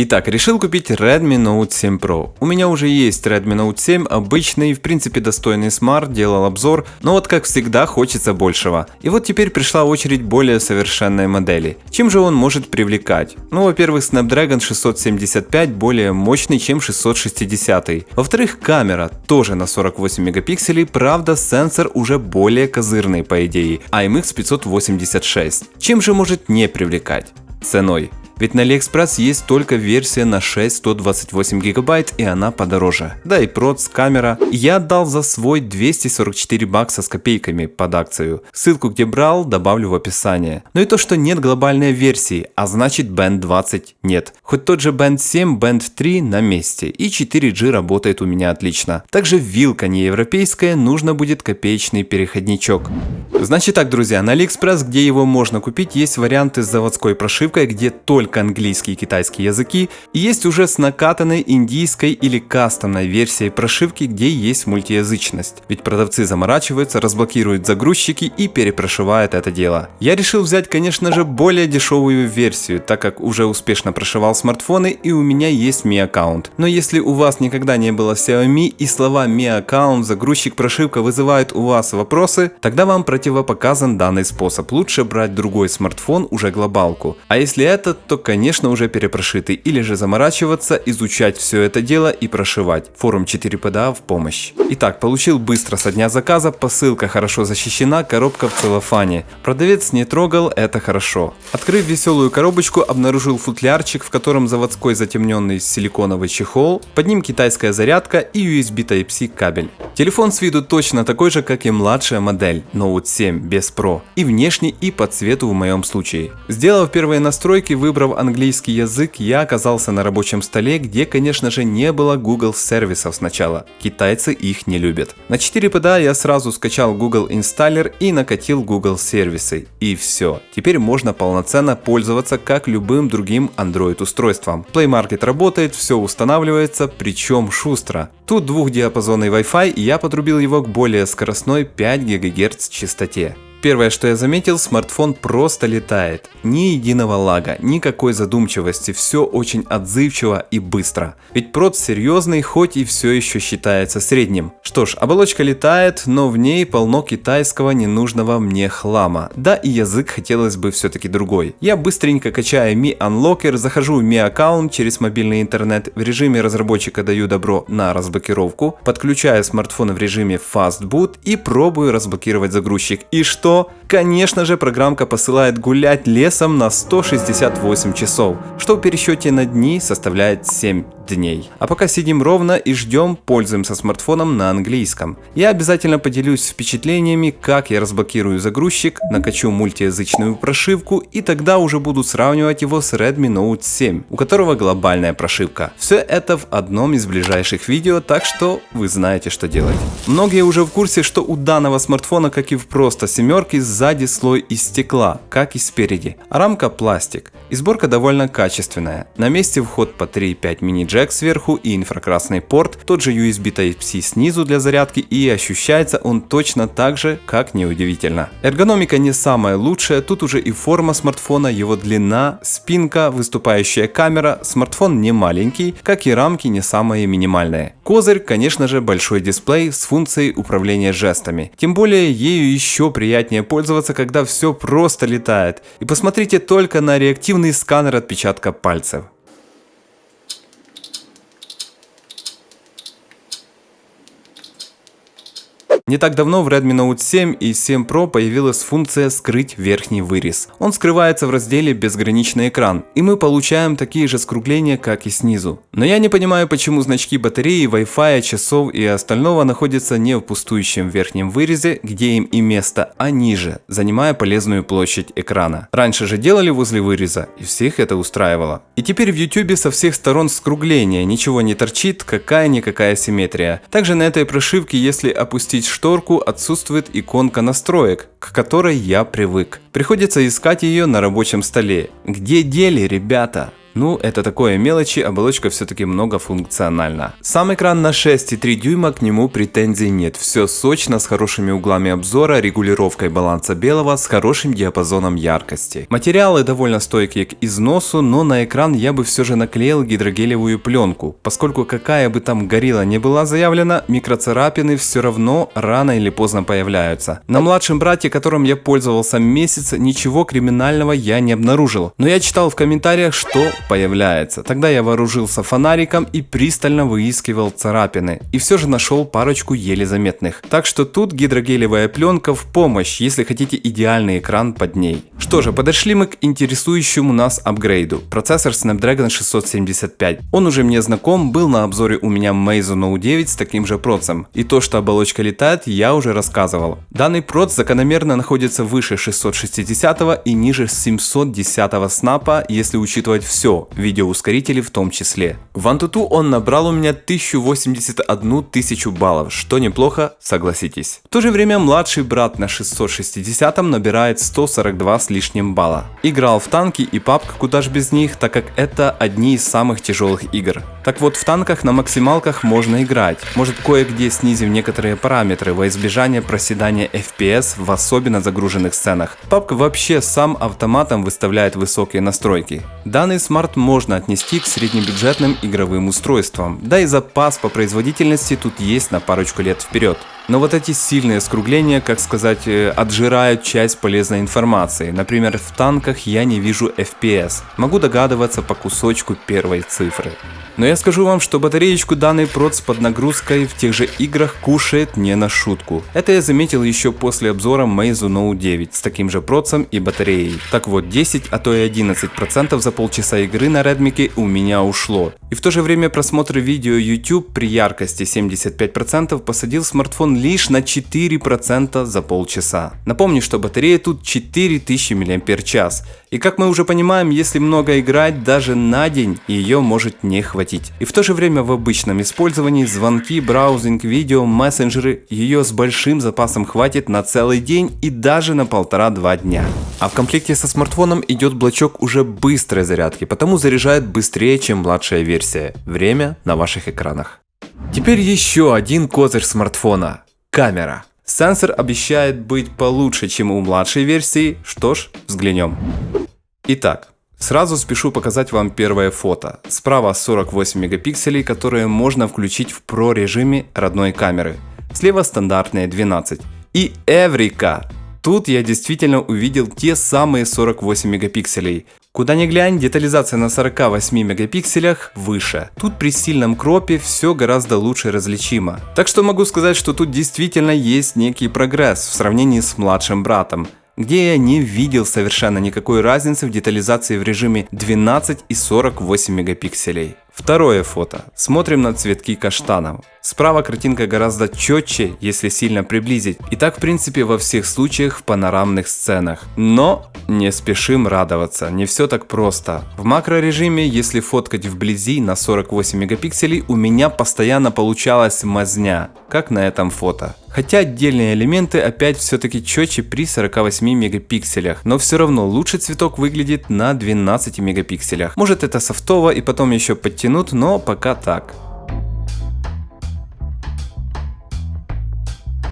Итак, решил купить Redmi Note 7 Pro. У меня уже есть Redmi Note 7, обычный, в принципе достойный смарт, делал обзор, но вот как всегда хочется большего. И вот теперь пришла очередь более совершенной модели. Чем же он может привлекать? Ну, во-первых, Snapdragon 675 более мощный, чем 660. Во-вторых, камера тоже на 48 мегапикселей, правда сенсор уже более козырный по идее, IMX 586. Чем же может не привлекать? Ценой. Ведь на AliExpress есть только версия на 6 128 гигабайт и она подороже. Да и проц, камера. Я отдал за свой 244 бакса с копейками под акцию. Ссылку где брал добавлю в описание. Но и то, что нет глобальной версии, а значит Band 20 нет. Хоть тот же Band 7, Band 3 на месте и 4G работает у меня отлично. Также вилка не европейская, нужно будет копеечный переходничок. Значит так, друзья, на AliExpress, где его можно купить, есть варианты с заводской прошивкой, где только только английский и китайский языки, и есть уже с накатанной индийской или кастомной версией прошивки, где есть мультиязычность. Ведь продавцы заморачиваются, разблокируют загрузчики и перепрошивают это дело. Я решил взять, конечно же, более дешевую версию, так как уже успешно прошивал смартфоны и у меня есть Mi аккаунт. Но если у вас никогда не было Xiaomi и слова Mi аккаунт, загрузчик, прошивка вызывают у вас вопросы, тогда вам противопоказан данный способ. Лучше брать другой смартфон, уже глобалку. А если этот, то конечно уже перепрошитый, или же заморачиваться, изучать все это дело и прошивать. Форум 4PDA в помощь. Итак, получил быстро со дня заказа, посылка хорошо защищена, коробка в целлофане. Продавец не трогал, это хорошо. Открыв веселую коробочку, обнаружил футлярчик, в котором заводской затемненный силиконовый чехол, под ним китайская зарядка и USB Type-C кабель. Телефон с виду точно такой же, как и младшая модель Note 7 без Pro. И внешне, и по цвету в моем случае. Сделав первые настройки, выбрав Выбрав английский язык, я оказался на рабочем столе, где, конечно же, не было Google сервисов сначала. Китайцы их не любят. На 4PDA я сразу скачал Google Installer и накатил Google сервисы. И все. Теперь можно полноценно пользоваться как любым другим Android устройством. Play Market работает, все устанавливается, причем шустро. Тут двухдиапазонный Wi-Fi и я подрубил его к более скоростной 5 ГГц частоте. Первое, что я заметил, смартфон просто летает. Ни единого лага, никакой задумчивости, все очень отзывчиво и быстро. Ведь прот серьезный, хоть и все еще считается средним. Что ж, оболочка летает, но в ней полно китайского ненужного мне хлама. Да и язык хотелось бы все-таки другой. Я быстренько качаю Mi Unlocker, захожу в Mi аккаунт через мобильный интернет, в режиме разработчика даю добро на разблокировку, подключаю смартфон в режиме Fast Boot и пробую разблокировать загрузчик. И что? Что, конечно же, программка посылает гулять лесом на 168 часов, что в пересчете на дни составляет 7 дней. А пока сидим ровно и ждем, пользуемся смартфоном на английском. Я обязательно поделюсь впечатлениями, как я разблокирую загрузчик, накачу мультиязычную прошивку и тогда уже буду сравнивать его с Redmi Note 7, у которого глобальная прошивка. Все это в одном из ближайших видео, так что вы знаете, что делать. Многие уже в курсе, что у данного смартфона, как и в просто семерке, сзади слой из стекла, как и спереди, а рамка пластик. И сборка довольно качественная. На месте вход по 3.5 мини-джек джек сверху и инфракрасный порт, тот же USB Type-C снизу для зарядки и ощущается он точно так же, как неудивительно. Эргономика не самая лучшая, тут уже и форма смартфона, его длина, спинка, выступающая камера, смартфон не маленький, как и рамки не самые минимальные. Козырь, конечно же, большой дисплей с функцией управления жестами. Тем более ею еще приятнее пользоваться, когда все просто летает. И посмотрите только на реактивный сканер отпечатка пальцев. Не так давно в Redmi Note 7 и 7 Pro появилась функция «Скрыть верхний вырез». Он скрывается в разделе «Безграничный экран», и мы получаем такие же скругления, как и снизу. Но я не понимаю, почему значки батареи, Wi-Fi, часов и остального находятся не в пустующем верхнем вырезе, где им и место, а ниже, занимая полезную площадь экрана. Раньше же делали возле выреза, и всех это устраивало. И теперь в YouTube со всех сторон скругление, ничего не торчит, какая-никакая симметрия. Также на этой прошивке, если опустить шторку отсутствует иконка настроек, к которой я привык. Приходится искать ее на рабочем столе. Где дели, ребята? Ну, это такое мелочи, оболочка все-таки многофункциональна. Сам экран на 6,3 дюйма, к нему претензий нет. Все сочно, с хорошими углами обзора, регулировкой баланса белого, с хорошим диапазоном яркости. Материалы довольно стойкие к износу, но на экран я бы все же наклеил гидрогелевую пленку, поскольку какая бы там горилла не была заявлена, микроцарапины все равно рано или поздно появляются. На младшем брате, которым я пользовался месяц, ничего криминального я не обнаружил. Но я читал в комментариях, что появляется. Тогда я вооружился фонариком и пристально выискивал царапины. И все же нашел парочку еле заметных. Так что тут гидрогелевая пленка в помощь, если хотите идеальный экран под ней. Что же, подошли мы к интересующему нас апгрейду. Процессор Snapdragon 675. Он уже мне знаком, был на обзоре у меня Meizu Note 9 с таким же процем. И то, что оболочка летает, я уже рассказывал. Данный проц закономерно находится выше 660 и ниже 710 снапа, если учитывать все, видеоускорители в том числе. В Antutu он набрал у меня 1081 тысячу баллов, что неплохо, согласитесь. В то же время младший брат на 660 набирает 142 с лишним балла. Играл в танки и папка, куда ж без них, так как это одни из самых тяжелых игр. Так вот, в танках на максималках можно играть. Может кое-где снизив некоторые параметры во избежание проседания FPS в особенно загруженных сценах. Папка вообще сам автоматом выставляет высокие настройки. Данный смарт можно отнести к среднебюджетным игровым устройствам. Да и запас по производительности тут есть на парочку лет вперед. Но вот эти сильные скругления, как сказать, э, отжирают часть полезной информации. Например, в танках я не вижу FPS. Могу догадываться по кусочку первой цифры. Но я скажу вам, что батареечку данный проц под нагрузкой в тех же играх кушает не на шутку. Это я заметил еще после обзора Meizu Note 9 с таким же процем и батареей. Так вот, 10, а то и 11% за полчаса игры на Redmi у меня ушло. И в то же время просмотр видео YouTube при яркости 75% посадил смартфон лишь на 4% за полчаса. Напомню, что батарея тут 4000 мАч. И как мы уже понимаем, если много играть, даже на день ее может не хватить. И в то же время в обычном использовании звонки, браузинг, видео, мессенджеры ее с большим запасом хватит на целый день и даже на полтора-два дня. А в комплекте со смартфоном идет блочок уже быстрой зарядки, потому заряжает быстрее, чем младшая версия. Время на ваших экранах. Теперь еще один козырь смартфона – камера. Сенсор обещает быть получше, чем у младшей версии, что ж, взглянем. Итак, сразу спешу показать вам первое фото. Справа 48 мегапикселей, которые можно включить в Pro режиме родной камеры. Слева стандартные 12. И Эврика! Тут я действительно увидел те самые 48 мегапикселей. Куда ни глянь, детализация на 48 мегапикселях выше. Тут при сильном кропе все гораздо лучше различимо. Так что могу сказать, что тут действительно есть некий прогресс в сравнении с младшим братом где я не видел совершенно никакой разницы в детализации в режиме 12 и 48 мегапикселей. Второе фото. Смотрим на цветки каштанов. Справа картинка гораздо четче, если сильно приблизить. И так в принципе во всех случаях в панорамных сценах. Но не спешим радоваться, не все так просто. В макрорежиме, если фоткать вблизи на 48 мегапикселей, у меня постоянно получалась мазня, как на этом фото. Хотя отдельные элементы опять все-таки четче при 48 мегапикселях, но все равно лучше цветок выглядит на 12 мегапикселях. Может это софтово и потом еще подтянут, но пока так.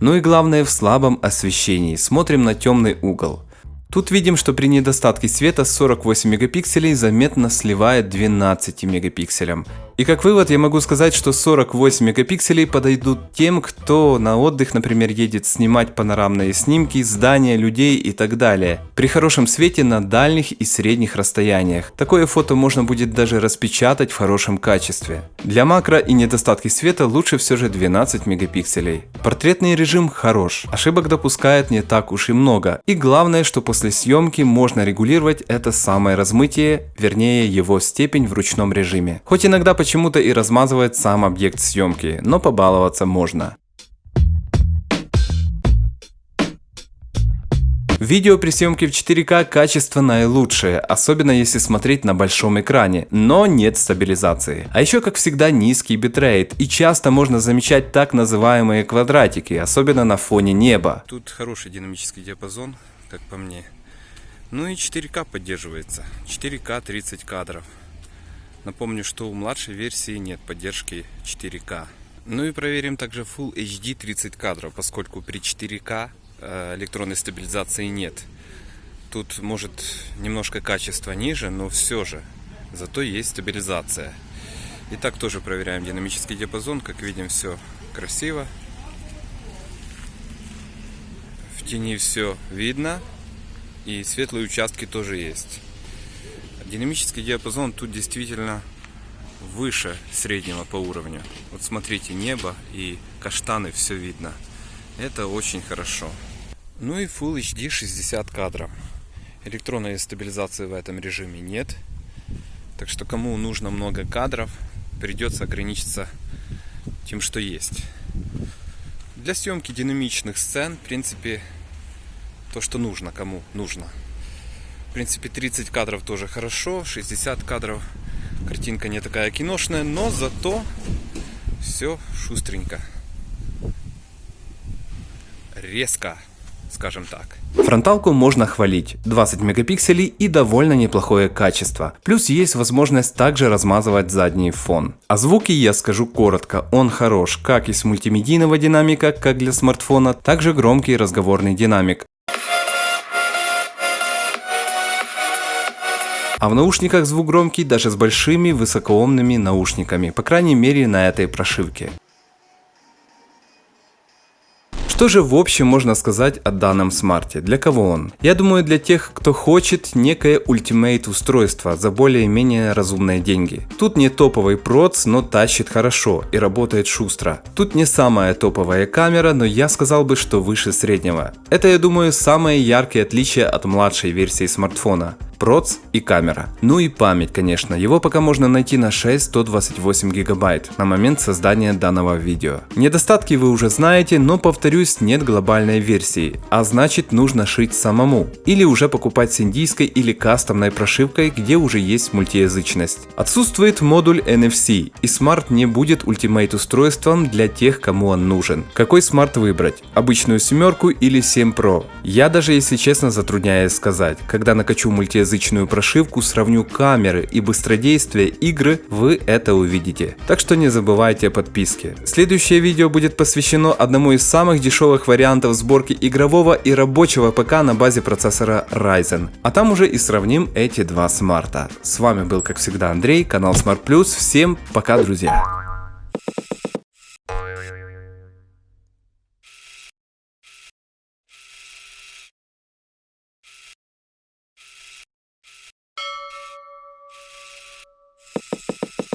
Ну и главное в слабом освещении. Смотрим на темный угол. Тут видим, что при недостатке света 48 мегапикселей заметно сливает 12 мегапикселям. И как вывод я могу сказать, что 48 мегапикселей подойдут тем, кто на отдых, например, едет снимать панорамные снимки, здания, людей и так далее. При хорошем свете на дальних и средних расстояниях. Такое фото можно будет даже распечатать в хорошем качестве. Для макро и недостатки света лучше все же 12 мегапикселей. Портретный режим хорош, ошибок допускает не так уж и много. И главное, что после съемки можно регулировать это самое размытие, вернее его степень в ручном режиме. Хоть иногда почему-то и размазывает сам объект съемки, но побаловаться можно. Видео при съемке в 4К качество наилучшее, особенно если смотреть на большом экране, но нет стабилизации. А еще как всегда низкий битрейт и часто можно замечать так называемые квадратики, особенно на фоне неба. Тут хороший динамический диапазон, как по мне. Ну и 4К поддерживается, 4К 30 кадров. Напомню, что у младшей версии нет поддержки 4К. Ну и проверим также Full HD 30 кадров, поскольку при 4К э, электронной стабилизации нет. Тут может немножко качество ниже, но все же. Зато есть стабилизация. Итак, тоже проверяем динамический диапазон. Как видим, все красиво. В тени все видно. И светлые участки тоже есть. Динамический диапазон тут действительно выше среднего по уровню. Вот смотрите, небо и каштаны все видно. Это очень хорошо. Ну и Full HD 60 кадров. Электронной стабилизации в этом режиме нет. Так что кому нужно много кадров, придется ограничиться тем, что есть. Для съемки динамичных сцен, в принципе, то, что нужно, кому нужно. В принципе, 30 кадров тоже хорошо, 60 кадров. Картинка не такая киношная, но зато все шустренько. Резко, скажем так. Фронталку можно хвалить, 20 мегапикселей и довольно неплохое качество. Плюс есть возможность также размазывать задний фон. О звуке я скажу коротко, он хорош как из мультимедийного динамика, как для смартфона, также громкий разговорный динамик. А в наушниках звук громкий даже с большими высокоомными наушниками, по крайней мере на этой прошивке. Что же в общем можно сказать о данном смарте? Для кого он? Я думаю для тех, кто хочет некое ультимейт устройство за более-менее разумные деньги. Тут не топовый проц, но тащит хорошо и работает шустро. Тут не самая топовая камера, но я сказал бы, что выше среднего. Это я думаю самое яркое отличие от младшей версии смартфона проц и камера. Ну и память, конечно, его пока можно найти на 6 128 гигабайт на момент создания данного видео. Недостатки вы уже знаете, но повторюсь, нет глобальной версии, а значит нужно шить самому. Или уже покупать с индийской или кастомной прошивкой, где уже есть мультиязычность. Отсутствует модуль NFC, и смарт не будет ultimate устройством для тех, кому он нужен. Какой смарт выбрать? Обычную семерку или 7 Pro? Я даже если честно затрудняюсь сказать, когда накачу мультиязычность русскоязычную прошивку, сравню камеры и быстродействие игры, вы это увидите. Так что не забывайте о подписке. Следующее видео будет посвящено одному из самых дешевых вариантов сборки игрового и рабочего ПК на базе процессора Ryzen. А там уже и сравним эти два смарта. С вами был как всегда Андрей, канал Smart Plus. Всем пока, друзья!